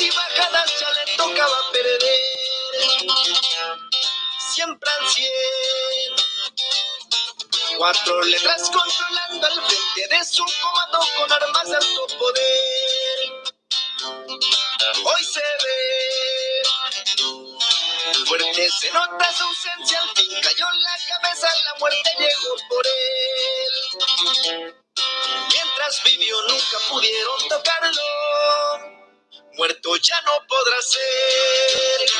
y bajadas ya le tocaba perder. Siempre al cien. Cuatro letras controlando al frente de su comando con armas de alto poder. Hoy se ve fuerte, se nota su ausencia, al fin cayó la cabeza, la muerte llegó por él. Mientras vivió nunca pudieron tocarlo, muerto ya no podrá ser.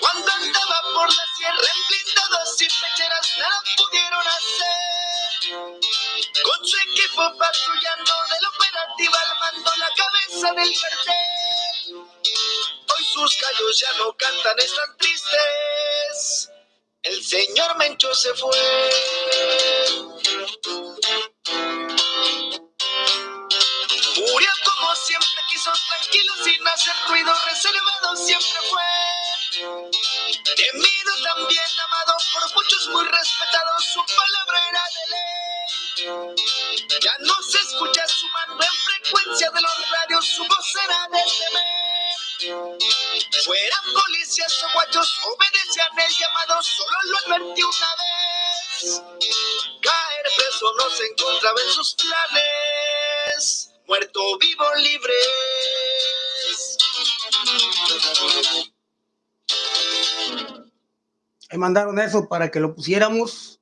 Cuando andaba por la sierra en blindados y pecheras nada pudieron hacer. Con su equipo patrullando del operativo al mando la cabeza del cartel. Hoy sus callos ya no cantan, están tristes. El señor Mencho se fue. Quiso, tranquilo, sin hacer ruido, reservado siempre fue. Temido también, amado por muchos, muy respetado, su palabra era de ley. Ya no se escucha su mando en frecuencia de los radios, su voz era de temer. Fueran policías o guachos, obedecían el llamado, solo lo advertí una vez. Caer preso no se encontraba en sus planes, muerto, vivo, libre. Me mandaron eso para que lo pusiéramos.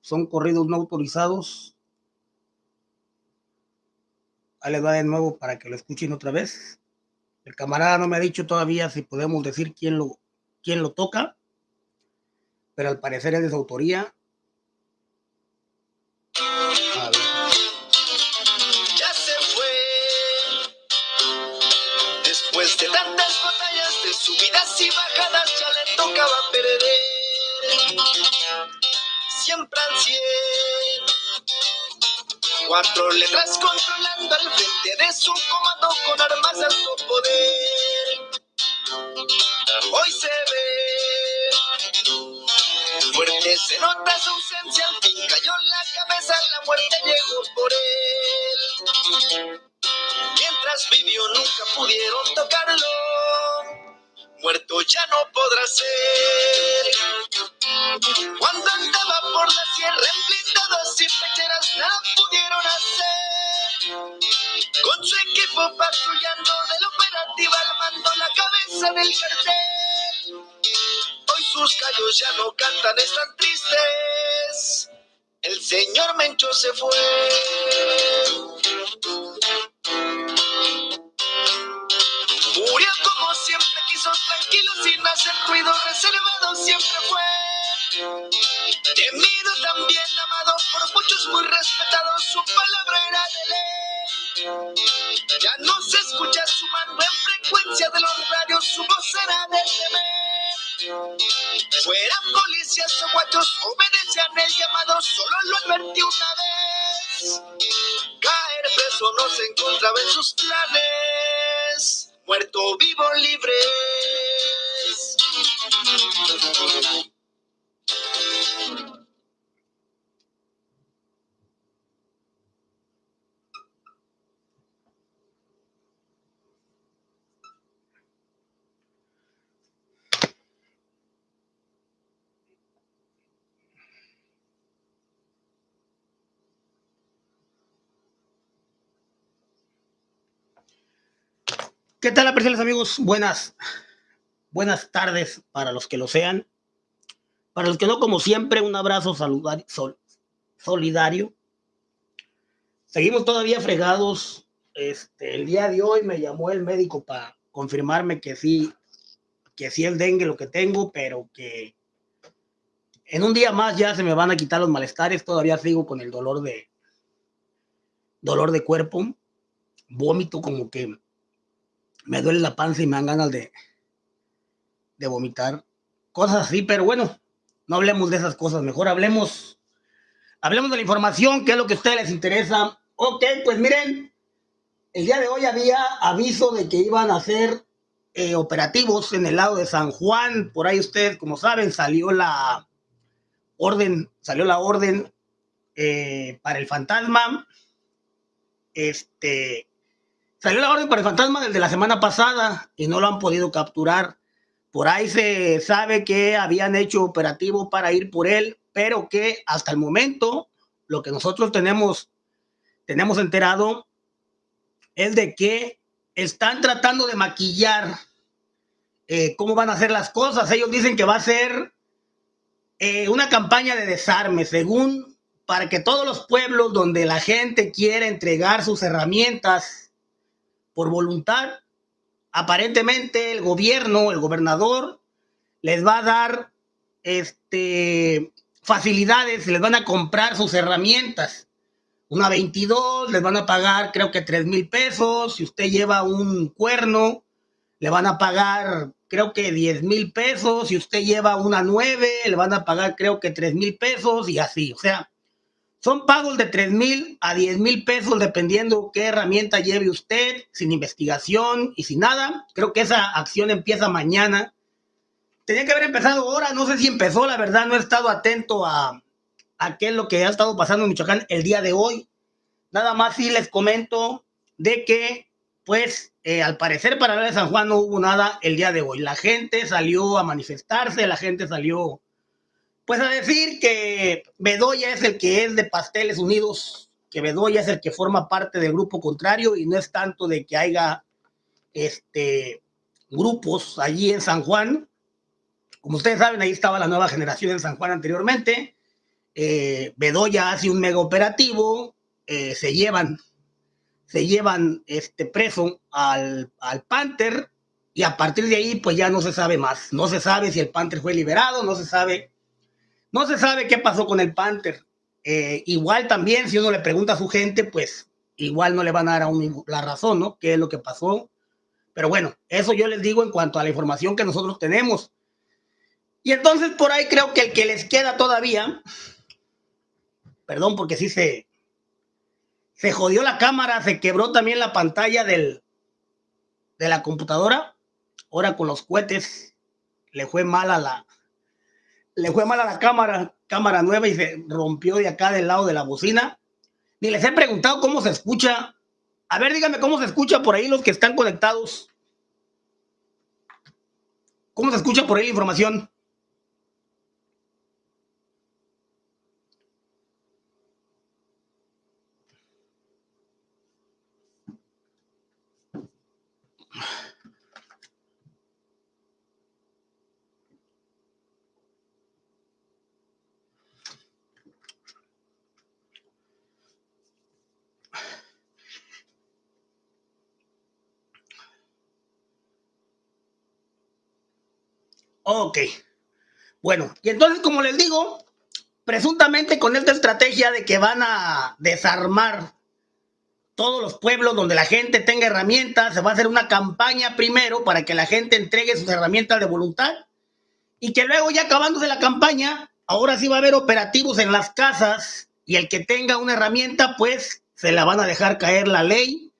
Son corridos no autorizados. Ahí les va de nuevo para que lo escuchen otra vez. El camarada no me ha dicho todavía si podemos decir quién lo, quién lo toca, pero al parecer es de su autoría. Subidas y bajadas, ya le tocaba perder. Siempre al cien. Cuatro letras controlando al frente de su comando con armas de alto poder. Hoy se ve fuerte, se nota su ausencia, al fin cayó la cabeza, la muerte llegó por él. Mientras vivió nunca pudieron tocarlo, muerto ya no podrá ser. Cuando andaba por la sierra en y pecheras nada pudieron hacer. Con su equipo patrullando del operativo al mando la cabeza del cartel. Hoy sus callos ya no cantan, están tristes. El señor Mencho se fue. Siempre quiso, tranquilo, sin hacer ruido, reservado siempre fue. Temido también, amado por muchos, muy respetado, su palabra era de ley. Ya no se escucha su mando en frecuencia de los radios, su voz era de temer. Fueran policías o guachos, obedecían el llamado, solo lo advertí una vez. Caer preso no se encontraba en sus planes, muerto, vivo, libre. ¿Qué tal, apreciables amigos? Buenas, buenas tardes para los que lo sean. Para los que no, como siempre, un abrazo saludar, sol, solidario. Seguimos todavía fregados. Este, el día de hoy me llamó el médico para confirmarme que sí, que sí es dengue lo que tengo, pero que en un día más ya se me van a quitar los malestares. Todavía sigo con el dolor de dolor de cuerpo, vómito como que me duele la panza y me dan ganas de, de vomitar. Cosas así, pero bueno, no hablemos de esas cosas, mejor hablemos, hablemos de la información, que es lo que a ustedes les interesa. Ok, pues miren, el día de hoy había aviso de que iban a hacer eh, operativos en el lado de San Juan. Por ahí ustedes, como saben, salió la orden, salió la orden eh, para el fantasma. Este, Salió la orden para el fantasma desde la semana pasada y no lo han podido capturar. Por ahí se sabe que habían hecho operativo para ir por él, pero que hasta el momento lo que nosotros tenemos, tenemos enterado es de que están tratando de maquillar eh, cómo van a hacer las cosas. Ellos dicen que va a ser eh, una campaña de desarme, según para que todos los pueblos donde la gente quiere entregar sus herramientas por voluntad, aparentemente el gobierno, el gobernador, les va a dar este, facilidades, les van a comprar sus herramientas. Una 22, les van a pagar creo que 3 mil pesos. Si usted lleva un cuerno, le van a pagar creo que 10 mil pesos. Si usted lleva una 9, le van a pagar creo que 3 mil pesos y así. O sea, son pagos de 3 mil a 10 mil pesos dependiendo qué herramienta lleve usted, sin investigación y sin nada. Creo que esa acción empieza mañana. Tenía que haber empezado ahora, no sé si empezó, la verdad no he estado atento a, a qué es lo que ha estado pasando en Michoacán el día de hoy. Nada más sí les comento de que, pues, eh, al parecer para la de San Juan no hubo nada el día de hoy. La gente salió a manifestarse, la gente salió pues a decir que Bedoya es el que es de Pasteles Unidos, que Bedoya es el que forma parte del grupo contrario y no es tanto de que haya este, grupos allí en San Juan. Como ustedes saben, ahí estaba la nueva generación en San Juan anteriormente. Eh, Bedoya hace un mega operativo, eh, se llevan, se llevan este preso al, al Panther y a partir de ahí pues ya no se sabe más. No se sabe si el Panther fue liberado, no se sabe no se sabe qué pasó con el Panther. Eh, igual también, si uno le pregunta a su gente, pues igual no le van a dar a la razón, ¿no? ¿Qué es lo que pasó? Pero bueno, eso yo les digo en cuanto a la información que nosotros tenemos. Y entonces por ahí creo que el que les queda todavía, perdón porque sí se, se jodió la cámara, se quebró también la pantalla del, de la computadora. Ahora con los cohetes le fue mal a la, le fue mal a la cámara, cámara nueva y se rompió de acá del lado de la bocina. Ni les he preguntado cómo se escucha. A ver, díganme cómo se escucha por ahí los que están conectados. ¿Cómo se escucha por ahí la información? Ok. Bueno, y entonces, como les digo, presuntamente con esta estrategia de que van a desarmar todos los pueblos donde la gente tenga herramientas, se va a hacer una campaña primero para que la gente entregue sus herramientas de voluntad y que luego ya acabándose la campaña, ahora sí va a haber operativos en las casas y el que tenga una herramienta, pues se la van a dejar caer la ley,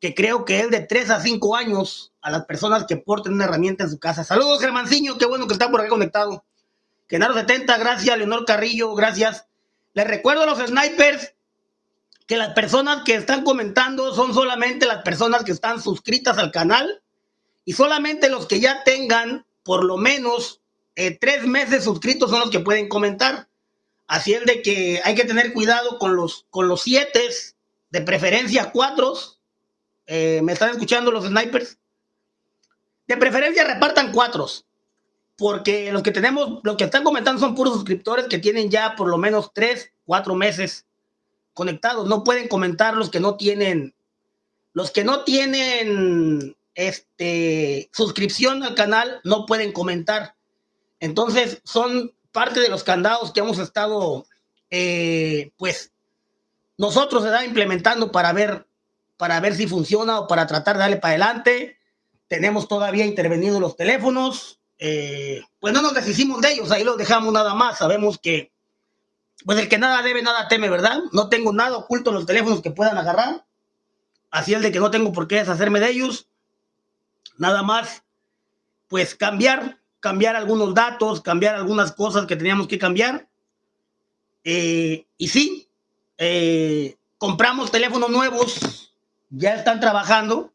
que creo que es de 3 a 5 años a las personas que porten una herramienta en su casa. Saludos, Germanciño, qué bueno que está por acá conectado. Genaro 70, gracias. Leonor Carrillo, gracias. Les recuerdo a los snipers que las personas que están comentando son solamente las personas que están suscritas al canal y solamente los que ya tengan por lo menos eh, tres meses suscritos son los que pueden comentar. Así es de que hay que tener cuidado con los, con los siete, de preferencia cuatro. Eh, ¿Me están escuchando los snipers? De preferencia repartan cuatro, porque los que tenemos, los que están comentando son puros suscriptores que tienen ya por lo menos tres, cuatro meses conectados. No pueden comentar los que no tienen, los que no tienen este, suscripción al canal, no pueden comentar. Entonces son parte de los candados que hemos estado, eh, pues, nosotros se implementando para ver, para ver si funciona o para tratar de darle para adelante tenemos todavía intervenido los teléfonos, eh, pues no nos deshicimos de ellos, ahí los dejamos nada más, sabemos que, pues el que nada debe, nada teme, ¿verdad? No tengo nada oculto en los teléfonos que puedan agarrar, así es de que no tengo por qué deshacerme de ellos, nada más, pues cambiar, cambiar algunos datos, cambiar algunas cosas que teníamos que cambiar, eh, y sí, eh, compramos teléfonos nuevos, ya están trabajando,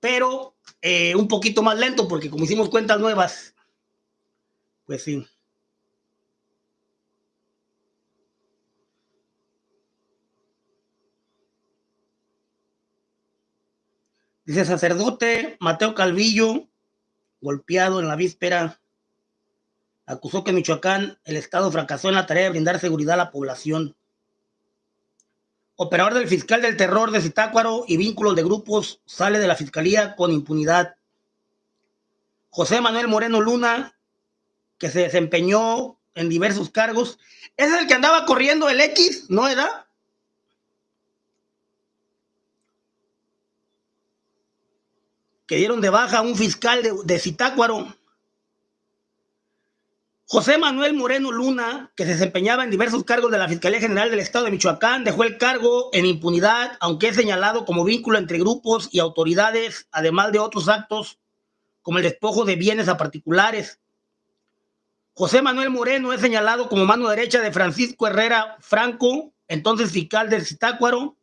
pero eh, un poquito más lento, porque como hicimos cuentas nuevas, pues sí. Dice sacerdote Mateo Calvillo, golpeado en la víspera, acusó que Michoacán, el Estado fracasó en la tarea de brindar seguridad a la población. Operador del fiscal del terror de Zitácuaro y vínculos de grupos sale de la fiscalía con impunidad. José Manuel Moreno Luna, que se desempeñó en diversos cargos, es el que andaba corriendo el X, ¿no era? que dieron de baja a un fiscal de, de. José Manuel Moreno Luna, que se desempeñaba en diversos cargos de la Fiscalía General del Estado de Michoacán, dejó el cargo en impunidad, aunque es señalado como vínculo entre grupos y autoridades, además de otros actos como el despojo de bienes a particulares. José Manuel Moreno es señalado como mano derecha de Francisco Herrera Franco, entonces fiscal de Zitácuaro.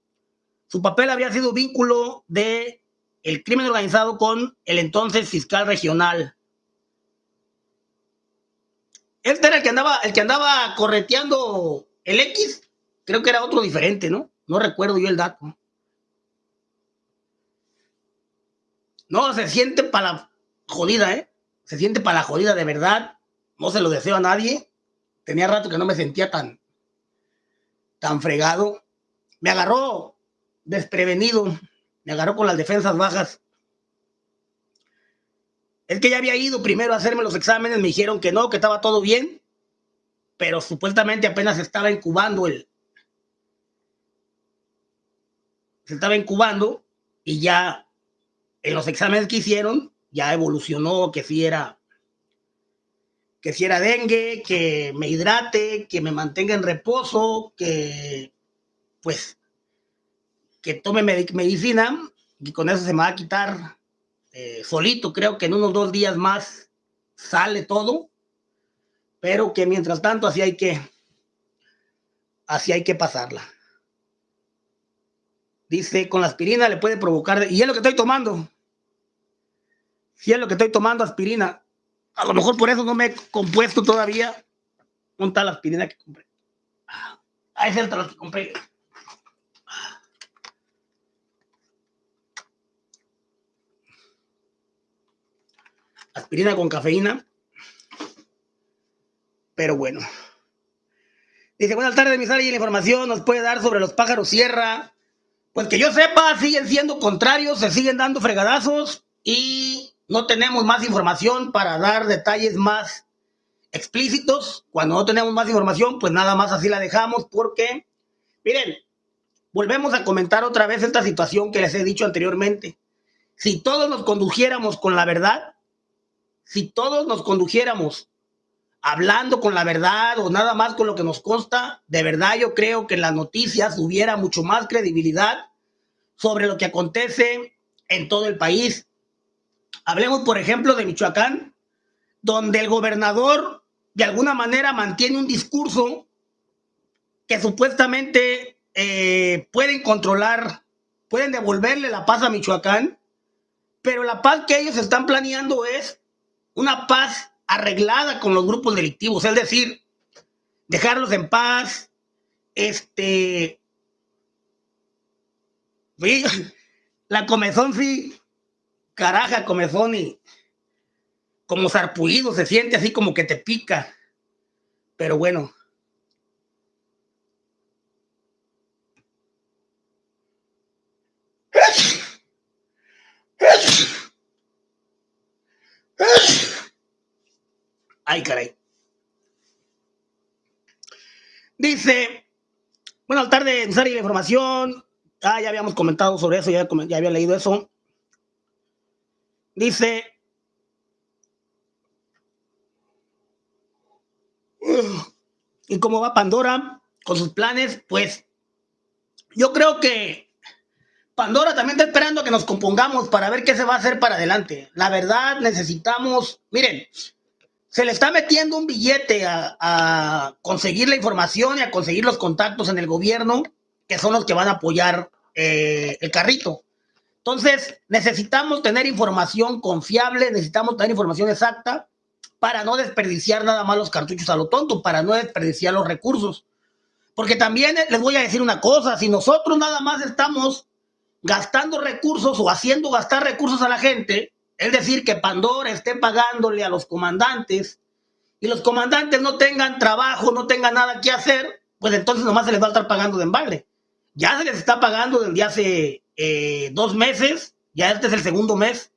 Su papel habría sido vínculo de el crimen organizado con el entonces fiscal regional. Este era el que andaba, el que andaba correteando el X. Creo que era otro diferente, ¿no? No recuerdo yo el dato. No, se siente para la jodida, ¿eh? Se siente para la jodida de verdad. No se lo deseo a nadie. Tenía rato que no me sentía tan, tan fregado. Me agarró desprevenido me agarró con las defensas bajas. Es que ya había ido primero a hacerme los exámenes, me dijeron que no, que estaba todo bien, pero supuestamente apenas estaba incubando el... Se estaba incubando y ya en los exámenes que hicieron ya evolucionó que si era que si era dengue, que me hidrate, que me mantenga en reposo, que pues que tome medicina y con eso se me va a quitar eh, solito. Creo que en unos dos días más sale todo, pero que mientras tanto así hay que, así hay que pasarla. Dice, con la aspirina le puede provocar, y es lo que estoy tomando. Si es lo que estoy tomando, aspirina. A lo mejor por eso no me he compuesto todavía. Un tal aspirina que compré. Ah, es el que compré. Aspirina con cafeína. Pero bueno. Dice, buenas tardes, mis y la información nos puede dar sobre los pájaros sierra. Pues que yo sepa, siguen siendo contrarios, se siguen dando fregadazos y no tenemos más información para dar detalles más explícitos. Cuando no tenemos más información, pues nada más así la dejamos porque, miren, volvemos a comentar otra vez esta situación que les he dicho anteriormente. Si todos nos condujéramos con la verdad, si todos nos condujéramos hablando con la verdad o nada más con lo que nos consta, de verdad yo creo que las noticias hubiera mucho más credibilidad sobre lo que acontece en todo el país. Hablemos, por ejemplo, de Michoacán, donde el gobernador de alguna manera mantiene un discurso que supuestamente eh, pueden controlar, pueden devolverle la paz a Michoacán, pero la paz que ellos están planeando es una paz arreglada con los grupos delictivos, es decir, dejarlos en paz, este, la comezón sí, caraja, comezón y como sarpullido se siente así como que te pica, pero bueno. Ay, caray. Dice, buenas tardes, Sari, la información. Ah, ya habíamos comentado sobre eso, ya, ya había leído eso. Dice, ¿y cómo va Pandora con sus planes? Pues yo creo que Pandora también está esperando que nos compongamos para ver qué se va a hacer para adelante. La verdad, necesitamos, miren, se le está metiendo un billete a, conseguir la información y a conseguir los contactos en el gobierno, que son los que van a apoyar eh, el carrito. Entonces, necesitamos tener información confiable, necesitamos tener información exacta para no desperdiciar nada más los cartuchos a lo tonto, para no desperdiciar los recursos. Porque también les voy a decir una cosa, si nosotros nada más estamos gastando recursos o haciendo gastar recursos a la gente, es decir, que Pandora esté pagándole a los comandantes y los comandantes no tengan trabajo, no tengan nada que hacer, pues entonces nomás se les va a estar pagando de embalde. Ya se les está pagando desde hace eh, dos meses, ya este es el segundo mes.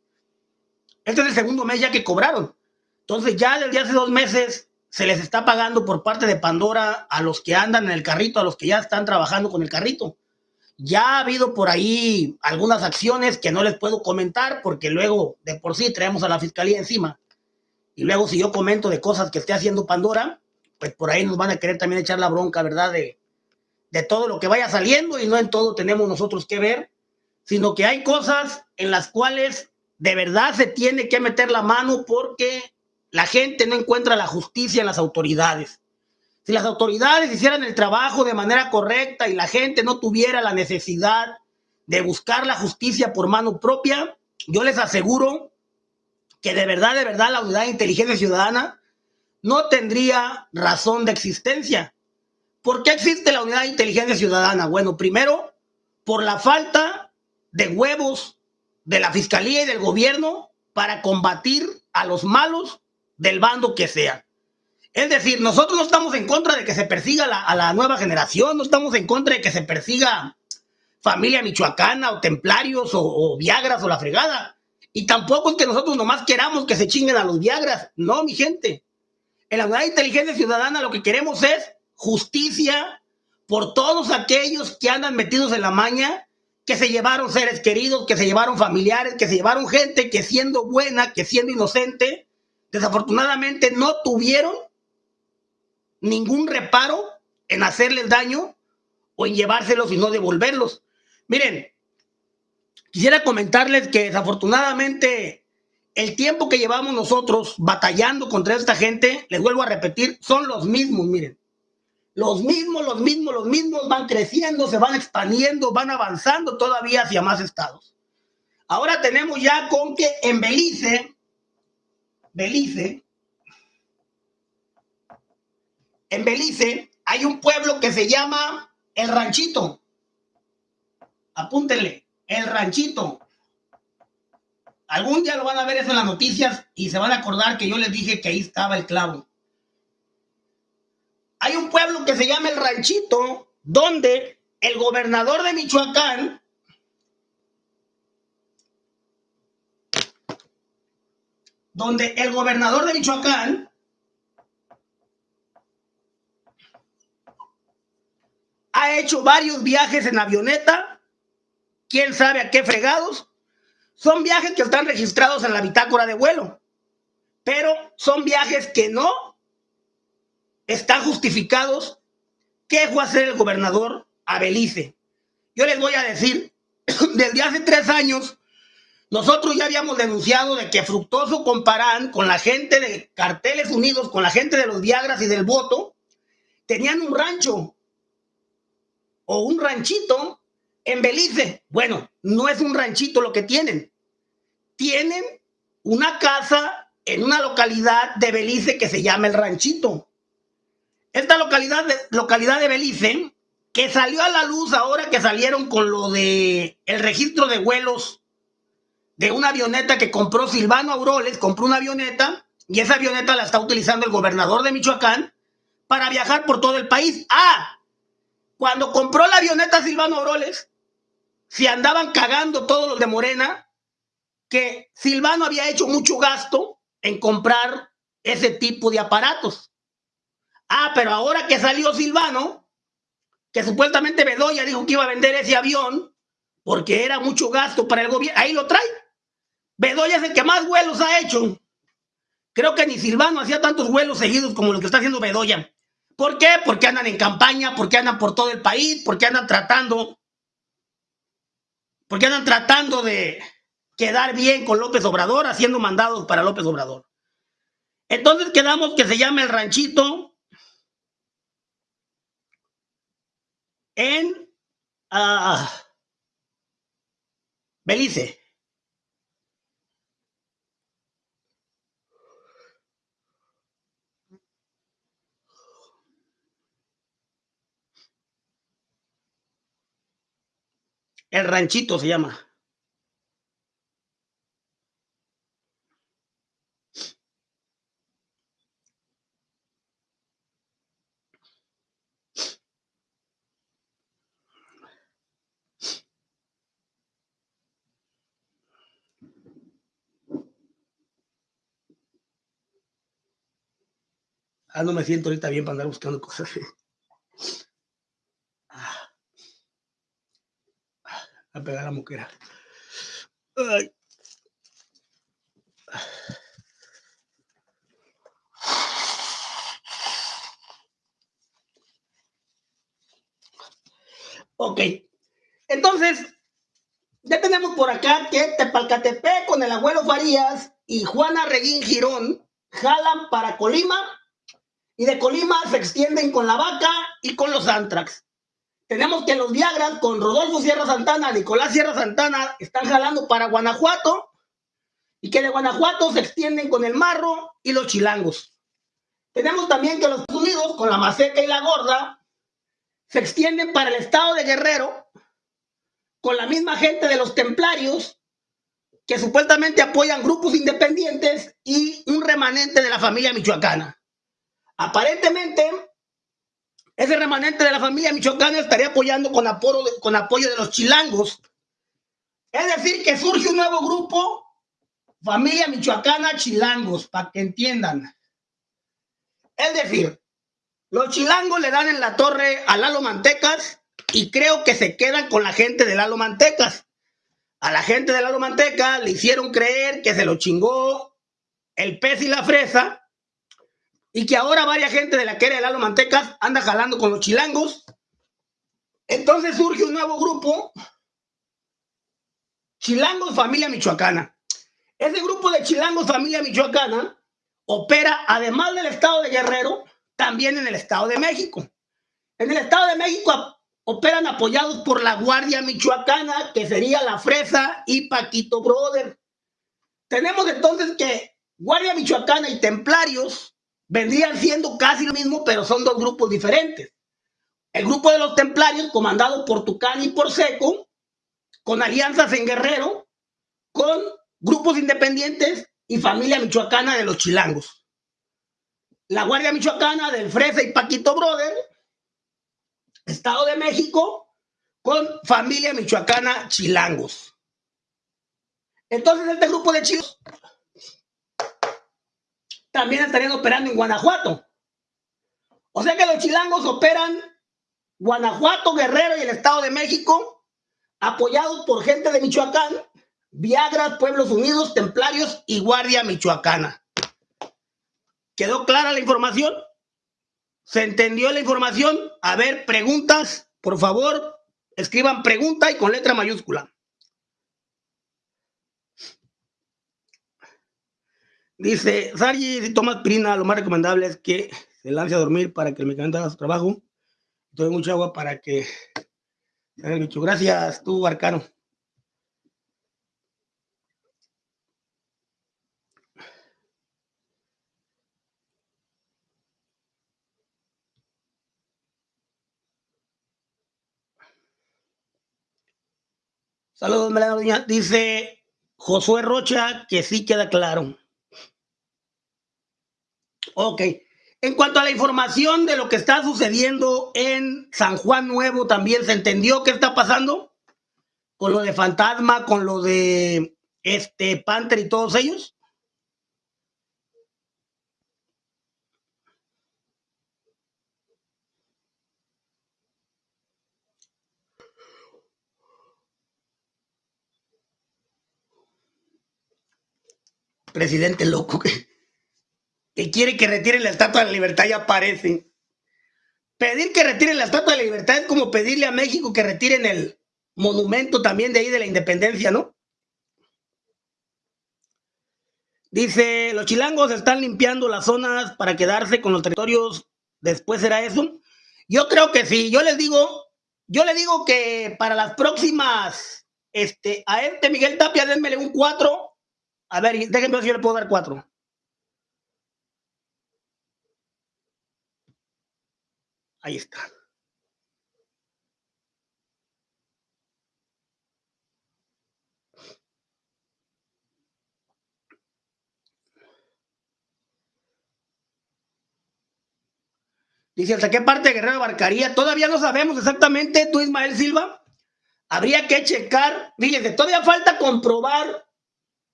Este es el segundo mes ya que cobraron. Entonces ya desde hace dos meses se les está pagando por parte de Pandora a los que andan en el carrito, a los que ya están trabajando con el carrito. Ya ha habido por ahí algunas acciones que no les puedo comentar porque luego de por sí traemos a la fiscalía encima. Y luego si yo comento de cosas que esté haciendo Pandora, pues por ahí nos van a querer también echar la bronca, ¿verdad? De, de todo lo que vaya saliendo y no en todo tenemos nosotros que ver, sino que hay cosas en las cuales de verdad se tiene que meter la mano porque la gente no encuentra la justicia en las autoridades. Si las autoridades hicieran el trabajo de manera correcta y la gente no tuviera la necesidad de buscar la justicia por mano propia, yo les aseguro que de verdad, de verdad, la unidad de inteligencia ciudadana no tendría razón de existencia. ¿Por qué existe la unidad de inteligencia ciudadana? Bueno, primero, por la falta de huevos de la fiscalía y del gobierno para combatir a los malos del bando que sea. Es decir, nosotros no estamos en contra de que se persiga a la nueva generación, no estamos en contra de que se persiga familia michoacana o templarios o, viagras o la fregada. Y tampoco es que nosotros nomás queramos que se chinguen a los viagras. No, mi gente. En la unidad de inteligencia ciudadana lo que queremos es justicia por todos aquellos que andan metidos en la maña, que se llevaron seres queridos, que se llevaron familiares, que se llevaron gente que siendo buena, que siendo inocente, desafortunadamente no tuvieron ningún reparo en hacerles daño o en llevárselos y no devolverlos. Miren, quisiera comentarles que desafortunadamente el tiempo que llevamos nosotros batallando contra esta gente, les vuelvo a repetir, son los mismos, miren. Los mismos, los mismos, los mismos van creciendo, se van expandiendo, van avanzando todavía hacia más estados. Ahora tenemos ya con que en Belice, Belice, en Belice hay un pueblo que se llama El Ranchito. Apúntenle, El Ranchito. Algún día lo van a ver eso en las noticias y se van a acordar que yo les dije que ahí estaba el clavo. Hay un pueblo que se llama El Ranchito, donde el gobernador de Michoacán donde el gobernador de Michoacán ha hecho varios viajes en avioneta, quién sabe a qué fregados. Son viajes que están registrados en la bitácora de vuelo, pero son viajes que no están justificados. ¿Qué fue a hacer el gobernador a Belice? Yo les voy a decir, desde hace tres años, nosotros ya habíamos denunciado de que Fructoso comparan con la gente de Carteles Unidos, con la gente de los Viagras y del voto, tenían un rancho o un ranchito en Belice. Bueno, no es un ranchito lo que tienen. Tienen una casa en una localidad de Belice que se llama El Ranchito. Esta localidad de, localidad de Belice, que salió a la luz ahora que salieron con lo de el registro de vuelos de una avioneta que compró Silvano Auroles, compró una avioneta y esa avioneta la está utilizando el gobernador de Michoacán para viajar por todo el país. Ah, cuando compró la avioneta Silvano Auroles, se andaban cagando todos los de Morena que Silvano había hecho mucho gasto en comprar ese tipo de aparatos. Ah, pero ahora que salió Silvano, que supuestamente Bedoya dijo que iba a vender ese avión porque era mucho gasto para el gobierno, ahí lo trae. Bedoya es el que más vuelos ha hecho. Creo que ni Silvano hacía tantos vuelos seguidos como lo que está haciendo Bedoya. ¿Por qué? Porque andan en campaña, porque andan por todo el país, porque andan tratando, porque andan tratando de quedar bien con López Obrador, haciendo mandados para López Obrador. Entonces quedamos que se llama el ranchito en, uh, Belice. El ranchito se llama. Ah, no me siento ahorita bien para andar buscando cosas. Ah. A pegar la moquera. Ok. Entonces, ya tenemos por acá que Tepalcatepec con el abuelo Farías y Juana Reguín Girón jalan para Colima y de Colima se extienden con la vaca y con los Antrax. Tenemos que los Viagras con Rodolfo Sierra Santana, Nicolás Sierra Santana están jalando para Guanajuato y que de Guanajuato se extienden con el Marro y los Chilangos. Tenemos también que los Unidos con la Maceca y la Gorda se extienden para el estado de Guerrero con la misma gente de los Templarios que supuestamente apoyan grupos independientes y un remanente de la familia michoacana. Aparentemente, ese remanente de la familia michoacana estaría apoyando con apoyo, de, con apoyo de los chilangos. Es decir, que surge un nuevo grupo, familia michoacana chilangos, para que entiendan. Es decir, los chilangos le dan en la torre a Lalo Mantecas y creo que se quedan con la gente de Lalo Mantecas. A la gente de Lalo Manteca le hicieron creer que se lo chingó el pez y la fresa y que ahora varias gente de la que era el Lalo Mantecas anda jalando con los chilangos. Entonces surge un nuevo grupo, Chilangos Familia Michoacana. Ese grupo de Chilangos Familia Michoacana opera, además del estado de Guerrero, también en el estado de México. En el estado de México operan apoyados por la Guardia Michoacana, que sería la Fresa y Paquito Brother. Tenemos entonces que Guardia Michoacana y Templarios vendrían siendo casi lo mismo, pero son dos grupos diferentes. El grupo de los templarios, comandado por Tucán y por Seco, con alianzas en Guerrero, con grupos independientes y familia michoacana de los chilangos. La Guardia Michoacana del Fresa y Paquito Brother, Estado de México, con familia michoacana chilangos. Entonces este grupo de chicos también estarían operando en Guanajuato. O sea que los chilangos operan Guanajuato, Guerrero y el Estado de México, apoyados por gente de Michoacán, Viagra, Pueblos Unidos, Templarios y Guardia Michoacana. ¿Quedó clara la información? ¿Se entendió la información? A ver, preguntas, por favor, escriban pregunta y con letra mayúscula. Dice, Sargi, si tomas pirina, lo más recomendable es que se lance a dormir para que el medicamento haga su trabajo. Tome mucha agua para que haga el bicho. Gracias, tú, Arcano. Saludos, Melania. Dice Josué Rocha que sí queda claro. Ok. En cuanto a la información de lo que está sucediendo en San Juan Nuevo, también se entendió qué está pasando con lo de Fantasma, con lo de este Panther y todos ellos. Presidente loco que quiere que retiren la estatua de la libertad y aparecen. Pedir que retiren la estatua de la libertad es como pedirle a México que retiren el monumento también de ahí de la independencia, ¿no? Dice, los chilangos están limpiando las zonas para quedarse con los territorios. Después será eso. Yo creo que sí. Yo les digo, yo les digo que para las próximas Este, a este Miguel Tapia, denmele un 4. A ver, déjenme ver si yo le puedo dar 4. Ahí está. Dice, ¿hasta qué parte de Guerrero abarcaría? Todavía no sabemos exactamente, tú Ismael Silva. Habría que checar, fíjense, todavía falta comprobar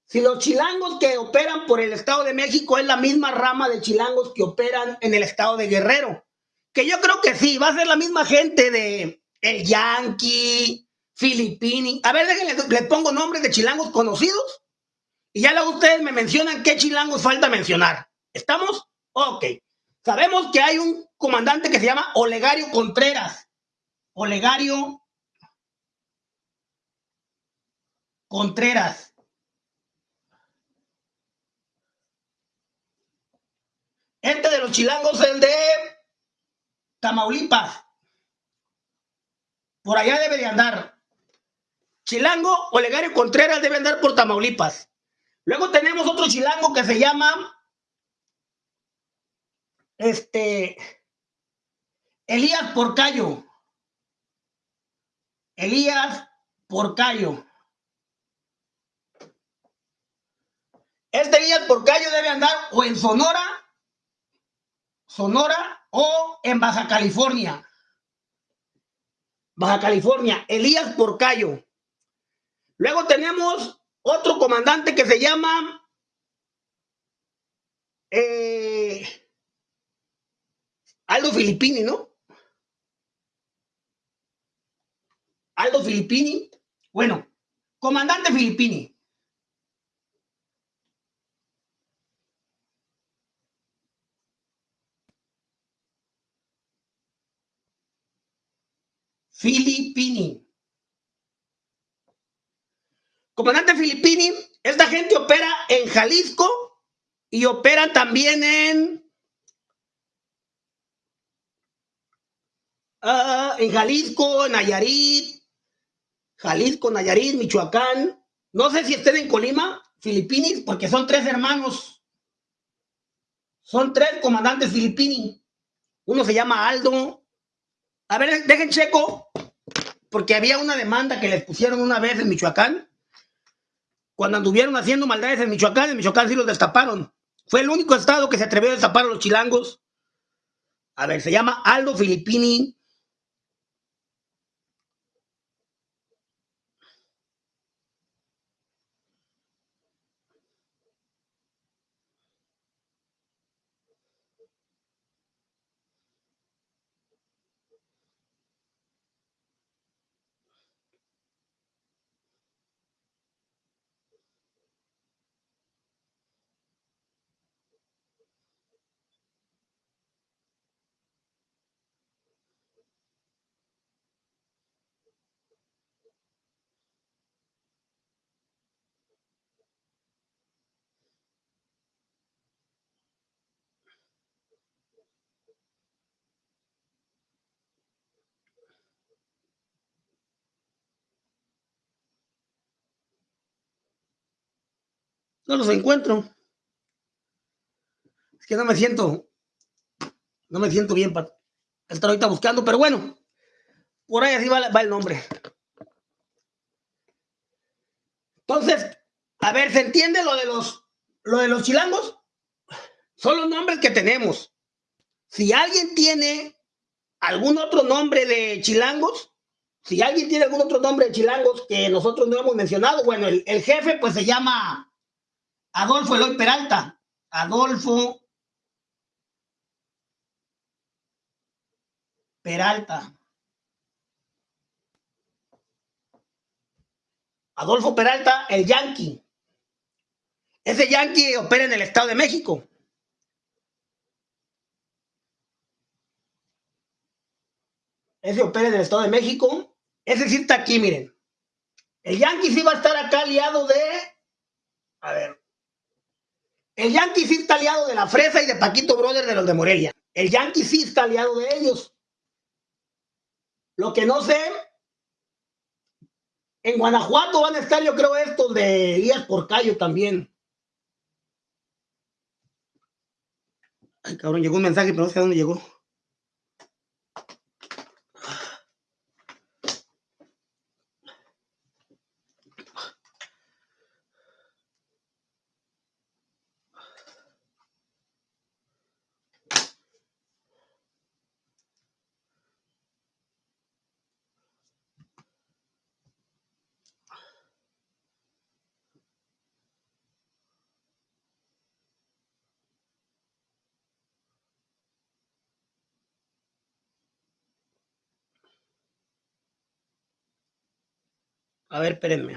si los chilangos que operan por el Estado de México es la misma rama de chilangos que operan en el Estado de Guerrero. Que yo creo que sí, va a ser la misma gente de el Yankee, Filipini. A ver, déjenle, les pongo nombres de chilangos conocidos y ya luego ustedes me mencionan qué chilangos falta mencionar. ¿Estamos? Ok. Sabemos que hay un comandante que se llama Olegario Contreras. Olegario Contreras. Este de los chilangos el de Tamaulipas. Por allá debe de andar. Chilango Olegario Contreras debe andar por Tamaulipas. Luego tenemos otro chilango que se llama este, Elías Porcayo. Elías Porcayo. Este Elías Porcayo debe andar o en Sonora, Sonora o en Baja California. Baja California, Elías Porcayo. Luego tenemos otro comandante que se llama eh, Aldo Filippini, ¿no? Aldo Filippini. Bueno, comandante Filippini. Filippini. Comandante Filippini, esta gente opera en Jalisco y opera también en Ah, en Jalisco, Nayarit, Jalisco, Nayarit, Michoacán. No sé si estén en Colima, Filipinis, porque son tres hermanos. Son tres comandantes filipinos. Uno se llama Aldo. A ver, dejen checo, porque había una demanda que les pusieron una vez en Michoacán. Cuando anduvieron haciendo maldades en Michoacán, en Michoacán sí los destaparon. Fue el único estado que se atrevió a destapar a los chilangos. A ver, se llama Aldo Filipini No los encuentro. Es que no me siento, no me siento bien para estar ahorita buscando, pero bueno, por ahí así va, el nombre. Entonces, a ver, ¿se entiende lo de los, lo de los chilangos? Son los nombres que tenemos. Si alguien tiene algún otro nombre de chilangos, si alguien tiene algún otro nombre de chilangos que nosotros no hemos mencionado, bueno, el jefe pues se llama Adolfo Eloy Peralta. Adolfo Peralta. Adolfo Peralta, el Yankee. Ese Yankee opera en el Estado de México. Ese opera en el Estado de México. Ese sí está aquí, miren. El Yankee sí va a estar acá aliado de... A ver. El Yankee sí está aliado de la Fresa y de Paquito Brother de los de Morelia. El Yankee sí está aliado de ellos. Lo que no sé En Guanajuato van a estar, yo creo, estos de Díaz Porcayo también. Ay, cabrón, llegó un mensaje, pero no sé a dónde llegó. A ver, espérenme.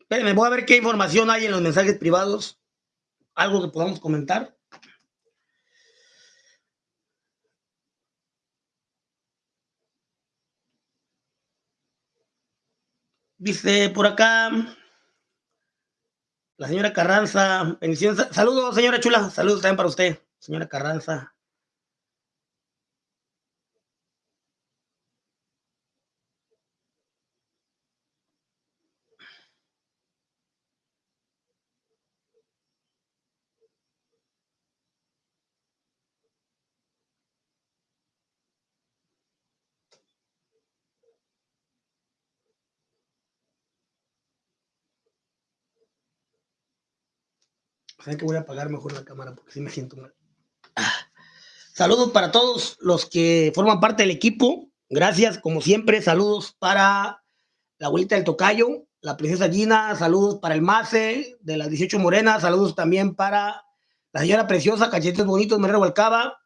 Espérenme, voy a ver qué información hay en los mensajes privados. Algo que podamos comentar. Dice por acá la señora Carranza. Saludos, señora Chula. Saludos también para usted, señora Carranza. Que voy a apagar mejor la cámara porque si me siento mal. Saludos para todos los que forman parte del equipo. Gracias, como siempre. Saludos para la abuelita del Tocayo, la princesa Gina. Saludos para el Mace de las 18 Morenas. Saludos también para la señora preciosa, Cachetes Bonitos, Merero Balcaba.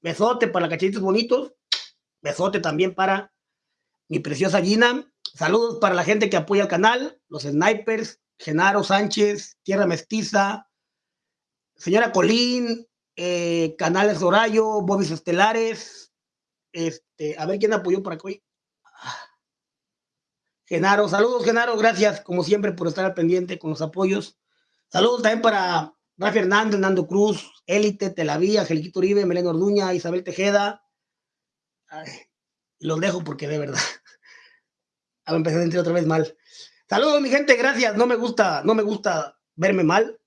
Besote para Cachetes Bonitos. Besote también para mi preciosa Gina. Saludos para la gente que apoya el canal, los snipers, Genaro Sánchez, Tierra Mestiza, señora Colín, eh, Canales Horayo, Bobis Estelares, este, a ver quién apoyó para hoy. Genaro, saludos Genaro, gracias como siempre por estar al pendiente con los apoyos. Saludos también para Rafa Hernández, Nando Cruz, Élite, Telavía, Angeliquito Uribe, Melena Orduña, Isabel Tejeda. los dejo porque de verdad. A empezar a sentir otra vez mal. Saludos, mi gente, gracias. No me gusta, no me gusta verme mal.